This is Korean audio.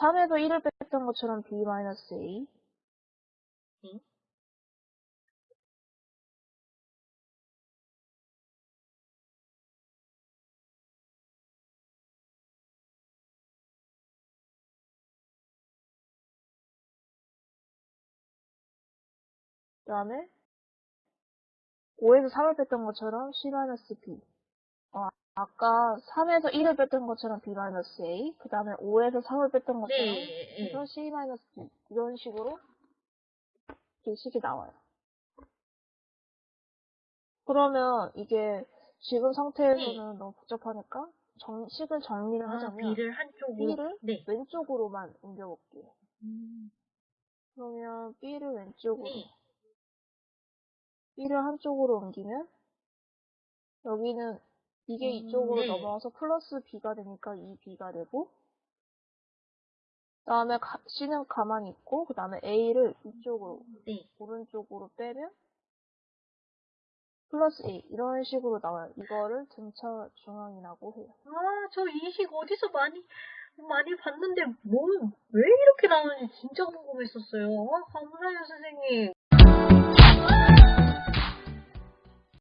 3에서 1을 뺐던 것처럼 b-a. 응? 그 다음에 5에서 3을 뺐던 것처럼 c-b. 어, 아까 3에서 1을 뺐던 것처럼 b-a. 그 다음에 5에서 3을 뺐던 것처럼 네, 네. 그래서 c-b. 이런 식으로 식이 나와요. 그러면 이게 지금 상태에서는 너무 복잡하니까 정, 식을 정리를 아, 하자면 B를 한쪽으로. B를 네. 왼쪽으로만 옮겨볼게요. 음, 그러면 B를 왼쪽으로 네. B를 한쪽으로 옮기면 여기는 이게 음, 이쪽으로 네. 넘어와서 플러스 B가 되니까 이 B가 되고 그 다음에 C는 가만히 있고 그 다음에 A를 이쪽으로 네. 오른쪽으로 빼면 플러스 A 이런 식으로 나와요. 이거를 등차 중앙이라고 해요. 아, 저 이 식 어디서 많이, 많이 봤는데, 뭐, 왜 이렇게 나오는지 진짜 궁금했었어요. 아, 감사해요, 선생님.